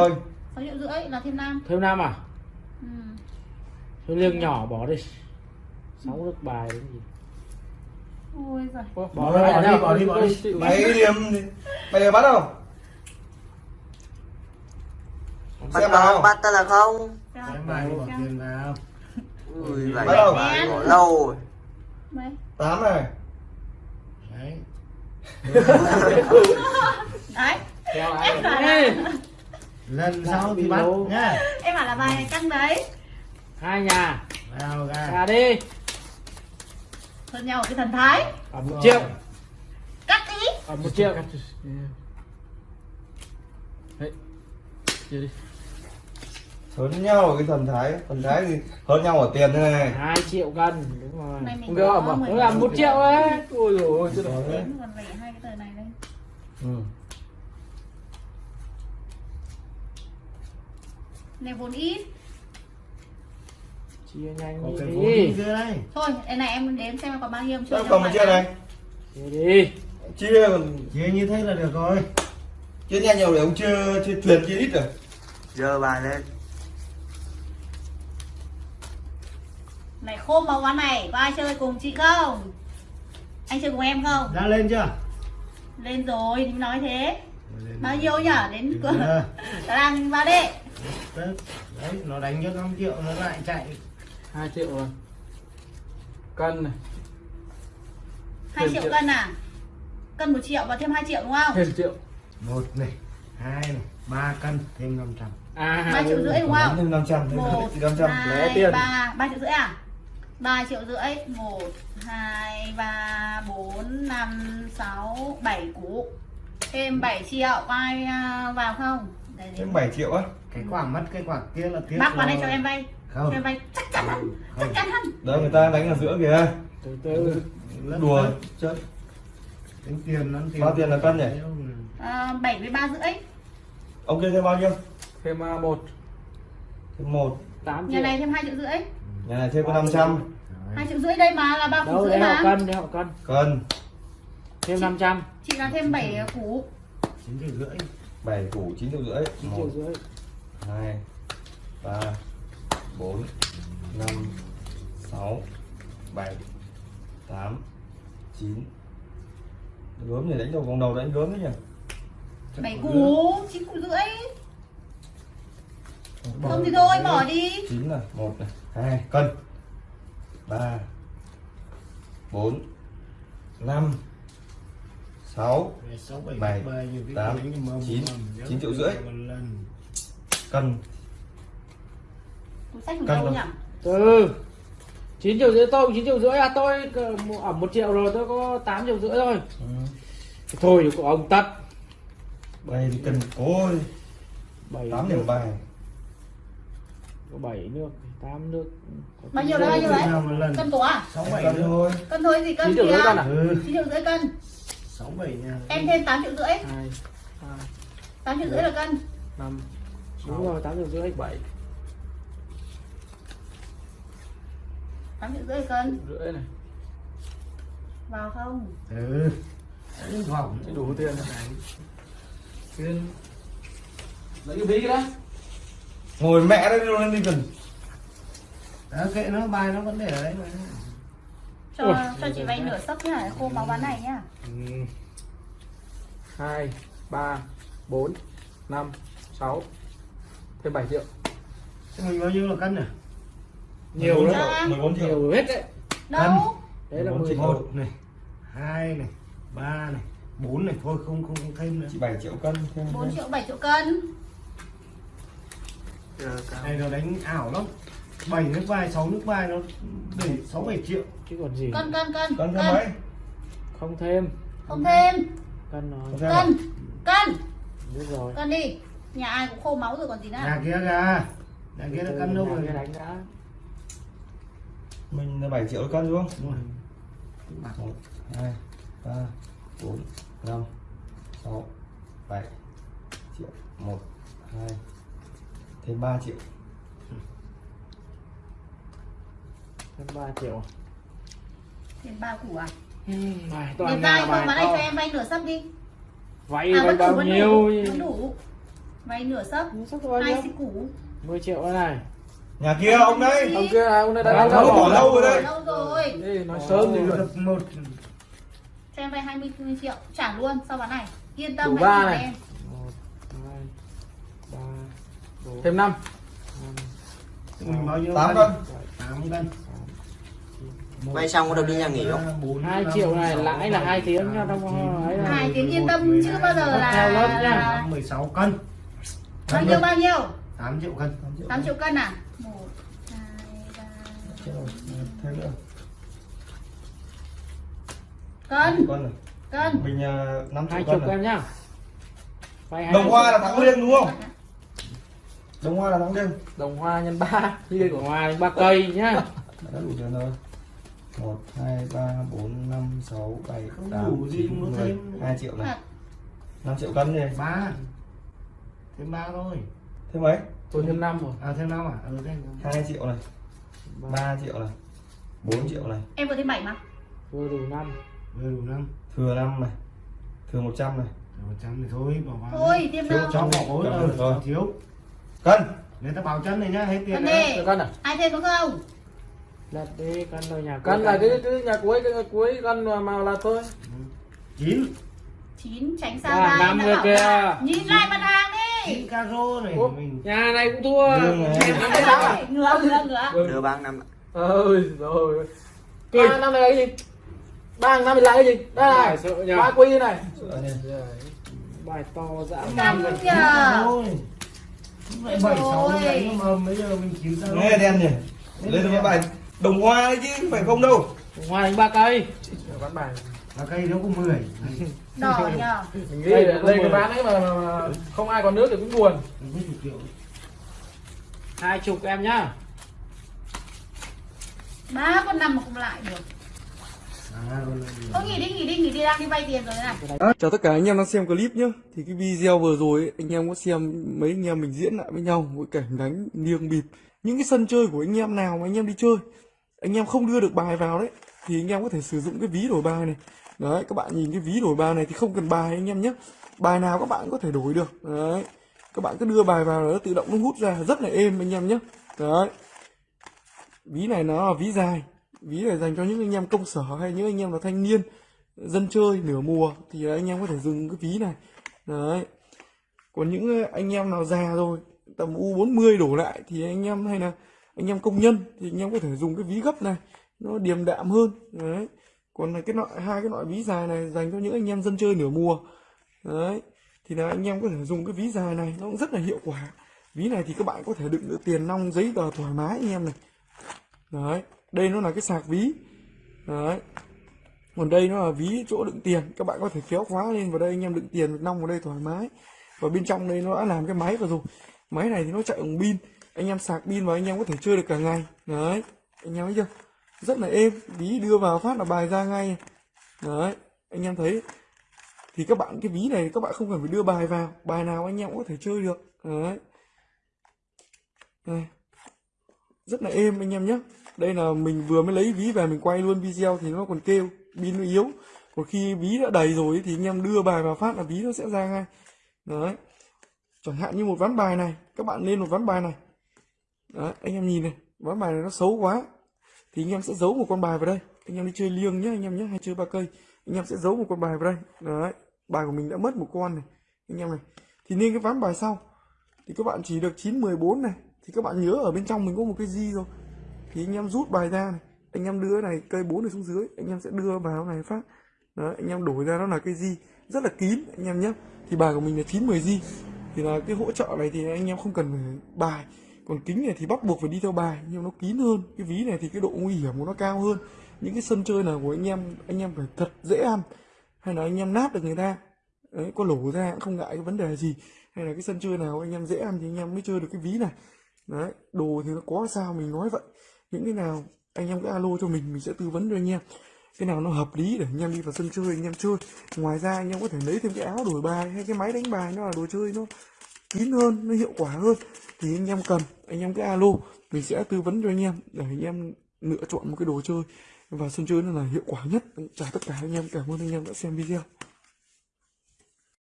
thôi 6 triệu rưỡi là thêm năm. Thêm năm à? Ừ. thôi liêng nhỏ bỏ đi. Sáu nước bài đến gì? Ôi giời. Ủa, Bỏ ra đi, nào? bỏ đi, bỏ đi. Mày điểm mày bắt không bắt xem nào bắt ta là không? Xem. Bài bỏ tiền vào. Ui Bắt đầu. bỏ lâu rồi. Mấy? tám này. Đấy. Đấy? Ê, là, lần sau bị thì bắt nhá em bảo là bài này căng đấy. Hai nhà. Vào ra. Ra đi. Hơn nhau ở cái thần thái. Ở một triệu. Cắt đi. Ở một triệu. Đấy. Chia đi. Hơn nhau ở cái thần thái. Thần thái thì hơn nhau ở tiền thế này. Hai triệu cân. Đúng rồi. Không có mà mười nó là nghìn. một triệu ấy. Ôi dồi ôi rồi. Đến còn vẩy hai cái tờ này đây. Ừ. này vốn ít. Chia nhanh có cái đi. vốn đi kia đây? Thôi cái này em đếm xem còn bao nhiêu Sao còn một chia này chia đi. Chia còn chia như thế là được rồi. Chia nhanh nhiều để ông chưa chưa truyền chia ít rồi. Giờ bài lên. Này khô màu ván này có ai chơi cùng chị không? Anh chơi cùng em không? Ra lên chưa? Lên rồi thì nói thế. Bao nhiêu nhở? Đến cửa. đang vào đi đấy đấy, nó đánh cho 5 triệu nó lại chạy. Hai triệu rồi. Cân này. Hai Thêm triệu triệu. cân à? Cân một triệu và thêm 2 triệu đúng không? Thêm triệu. Một này hai này ba cân thêm 500 à ba triệu rưỡi đúng không? Thêm năm trăm một thêm năm trăm lẻ hai tiền. ba. Ba triệu rưỡi à? Ba triệu rưỡi. Một hai ba bốn năm sáu bảy. Củ thêm 7 triệu có ai à, vào không Thêm 7 triệu á. Cái quả mất cái quả kia là tiếc bác vào đây cho em vay. Không. Cho em vay. Chắc chắn hơn chắc chắn hơn. Đó người ta đánh ở giữa kìa. Từ từ. Lất đùa. chơi tính tiền nó tiền. Bao tiền là cân nhỉ? à, bảy với ba rưỡi. Ông kia thêm bao nhiêu? Thêm à, một. Thêm một. Tám nhà triệu. này thêm hai triệu rưỡi. Nhà này thêm có năm trăm. Hai triệu rưỡi đây mà là ba củ đâu rưỡi mà. cân đấy họ cân. Cân. Thêm 500 chị là thêm 7 củ chín triệu rưỡi bảy củ chín triệu rưỡi. Chín một triệu rưỡi. hai ba bốn năm sáu bảy tám chín. Gớm này đánh đầu vòng đầu đánh gớm đấy nhỉ? Bảy củ chín củ rưỡi. Không thì thôi bỏ đi. Chín là một này hai cân. Ba bốn năm 6 7 8 9 9 triệu rưỡi. cân, cân không? từ 9 triệu rưỡi tôi 9 triệu rưỡi à tôi ẩm 1 à, triệu rồi tôi có 8 triệu rưỡi thôi. Ừ. thôi của ông tắt bảy thì cần cối tám điểm bài. Có bảy nước tám nước. Bao nhiêu đấy bao nhiêu đấy? Cân của à sáu bảy thôi. Cân thôi gì cân à? ừ. Chín triệu rưỡi cân kìa chín triệu rưỡi cân sáu bảy nha. Em thêm 8 triệu rưỡi. 2 2 8 triệu rưỡi là cân. 5 đúng rồi 8 triệu rưỡi. 7 8 triệu rưỡi là cân. Rưỡi này. Vào không? Ừ. Đánh vòng đủ tiền rồi tiền. Lấy cái ví đó. Ngồi mẹ đấy luôn lên đi cần. Đó kệ nó bài nó vẫn để ở đấy mà cho Ui, cho chị vay nửa sấp nhá khô máu bán này nhá. Hai ba bốn năm sáu thêm 7 triệu. Thế mình bao nhiêu là cân nhỉ? Nhiều 14 lắm. triệu, 14 triệu. Nhiều hết đấy. Đâu? Đấy là 14 10 triệu. triệu một. Này hai này ba này bốn này. Thôi không không không thêm nữa. Chị 7 triệu cân thêm 4 triệu 7 triệu cân. Này nó đánh ảo lắm bảy nước vai sáu nước vai nó để sáu bảy triệu. Chứ còn gì? Cân cân cân cân thêm mấy? Không thêm. Không thêm. Cân nói Không thêm à? cân. Cân biết rồi. Cân đi. Nhà ai cũng khô máu rồi còn gì nữa. Nhà kia gà nhà kia nó cân đâu rồi? Nhà đánh đã. Mình là 7 triệu cân đúng không? Đúng rồi. một hai ba bốn năm sáu bảy triệu. Một hai thêm 3 triệu 3 triệu thêm ba củ à? Bài Để toàn nhà bài đây cho to em vay nửa sấp đi. Vay à vay bao vẫn nhiêu đủ vẫn đủ. Vay nửa sấp hai xích củ. 10 triệu đây này. Nhà kia ông đây ông kia này ông đây Đã đã lâu bỏ lâu rồi đấy. lâu rồi. Đây, nói sớm thì được một. Cho em vay 20 triệu trả luôn sau bán này. Yên tâm Đủ ba này. em. Một hai ba bốn. Thêm năm. Mình bao nhiêu tám cân? cân tám cân Vay xong có được đi nhà nghỉ không? Hai năm, triệu này lãi là hai tiếng nha trong Hai tiếng yên 11, tâm 12, chưa bao giờ là Theo lớp nha. là- 16 cân. Bao nhiêu? bao nhiêu? 8 triệu cân. 8 triệu cân. À? Một hai ba Chết rồi, thêm nữa. Cân. Con này cân. Mình 5 hai triệu cân này em nhá. Vay hai đồng hoa là thắng liêng đúng không? Đồng hoa là thắng liêng đồng hoa nhân ba như đây của hoa ba cây nhá. Đã đủ tiền rồi một hai ba bốn năm sáu bảy Không tám đủ gì chín mà mười. thêm. hai triệu này. Thật. 5 triệu cân đi. Ba. Thêm ba thôi. Thêm mấy? Tôi thêm năm rồi. À thêm năm à? Ừ thêm hai triệu này. Ba. Triệu này. 4 triệu này. Em có thêm 7 mà. Tôi đủ năm. Vừa đủ năm. Thừa 5 này. Thừa 100 này. Một trăm thì thôi bỏ vào thôi thêm thiếu đâu cho bỏ vốn. Cầm ừ, được rồi. thiếu. Cân. Người ta bảo chân này nhá hết tiền cân đi. cân à? Ai thêm nữa không lật đi cân rồi nhà cân là cái cái nhà cuối cái nhà cuối mà màu là tôi chín. 9 tránh xa À, năm kia. là nhìn lại mặt hàng đi. Chín caro này Ủa, mình nhà này cũng thua. Này. Ngửa ngửa ngửa Đưa bác năm ơi rồi ba năm này là cái gì? Ba năm này là cái gì? Đây này. Ba quy này. Bài to dã man. thôi bảy sáu Rồi. đấy mà bây giờ mình chín ra nghe đen nhỉ? Lên được cái bài đồng hoa đấy chứ phải không đâu. Hoa đánh ba cây. Bán bài và cây nó có 10 đỏ nhờ. Mình nghĩ đây, đây cái bán ấy mà, mà, không ai còn nước thì cũng buồn. Hai chục em nhá. Ba con năm mà không lại được. Thôi nghỉ đi nghỉ đi nghỉ đi đang đi vay tiền rồi này. À, chào tất cả anh em đang xem clip nhé Thì cái video vừa rồi ấy, anh em có xem mấy anh em mình diễn lại với nhau Một cảnh đánh niêng bịp. Những cái sân chơi của anh em nào mà anh em đi chơi anh em không đưa được bài vào đấy, Thì anh em có thể sử dụng cái ví đổi bài này. Đấy, các bạn nhìn cái ví đổi bài này thì không cần bài anh em nhé. Bài nào các bạn có thể đổi được. Đấy, Các bạn cứ đưa bài vào nó tự động nó hút ra, rất là êm anh em nhé. Đấy. Ví này nó là ví dài, Ví này dành cho những anh em công sở hay những anh em là thanh niên, dân chơi nửa mùa, thì anh em có thể dùng cái ví này. Đấy. Còn những anh em nào già rồi, tầm u 40 đổ lại, thì anh em hay là anh em công nhân thì anh em có thể dùng cái ví gấp này, nó điềm đạm hơn. Đấy. Còn là cái loại, hai cái loại ví dài này dành cho những anh em dân chơi nửa mùa. Đấy. Thì là anh em có thể dùng cái ví dài này, nó cũng rất là hiệu quả. Ví này thì các bạn có thể đựng được tiền nong, giấy tờ thoải mái anh em này. Đấy. Đây nó là cái sạc ví. Đấy. Còn đây nó là ví chỗ đựng tiền. Các bạn có thể kéo khóa lên vào đây, anh em đựng tiền nong vào đây thoải mái. Và bên trong đây nó đã làm cái máy vào rồi. Máy này thì nó chạy bằng pin anh em sạc pin và anh em có thể chơi được cả ngày. Đấy, anh em thấy chưa? Rất là êm. Ví đưa vào phát là bài ra ngay. Đấy, anh em thấy. Thì các bạn, cái ví này các bạn không cần phải đưa bài vào. Bài nào anh em cũng có thể chơi được. Đấy. Đây. rất là êm anh em nhé. Đây là mình vừa mới lấy ví về mình quay luôn video thì nó còn kêu, pin nó yếu. Còn khi ví đã đầy rồi thì anh em đưa bài vào phát là ví nó sẽ ra ngay. Đấy. Chẳng hạn như một ván bài này, các bạn lên một ván bài này. Đó, anh em nhìn này ván bài này nó xấu quá. Thì anh em sẽ giấu một con bài vào đây. Anh em đi chơi liêng nhé anh em nhé hay chơi ba cây. Anh em sẽ giấu một con bài vào đây. Đấy bài của mình đã mất một con này. Anh em này thì nên cái ván bài sau. Thì các bạn chỉ được 9 14 này. Thì các bạn nhớ ở bên trong mình có một cái gì rồi. Thì anh em rút bài ra này. Anh em đưa này cây bốn này xuống dưới. Anh em sẽ đưa vào này phát. Đấy, anh em đổi ra nó là cái di rất là kín anh em nhé thì bài của mình là 9 10 di thì là cái hỗ trợ này thì anh em không cần phải bài còn kính này thì bắt buộc phải đi theo bài, nhưng nó kín hơn. Cái ví này thì cái độ nguy hiểm của nó cao hơn. Những cái sân chơi nào của anh em anh em phải thật dễ ăn. Hay là anh em nát được người ta. Đấy, có lổ ra cũng không ngại cái vấn đề gì. Hay là cái sân chơi nào anh em dễ ăn thì anh em mới chơi được cái ví này. Đấy, đồ thì nó có sao mình nói vậy. Những cái nào anh em cứ alo cho mình mình sẽ tư vấn cho anh em. Cái nào nó hợp lý để anh em đi vào sân chơi, anh em chơi. Ngoài ra anh em có thể lấy thêm cái áo đổi bài hay cái máy đánh bài, nó là đồ chơi, nó kín hơn, nó hiệu quả hơn, thì anh em cần, anh em cứ alo, mình sẽ tư vấn cho anh em để anh em lựa chọn một cái đồ chơi. Và sân chơi nó là hiệu quả nhất. Chào tất cả anh em, cảm ơn anh em đã xem video.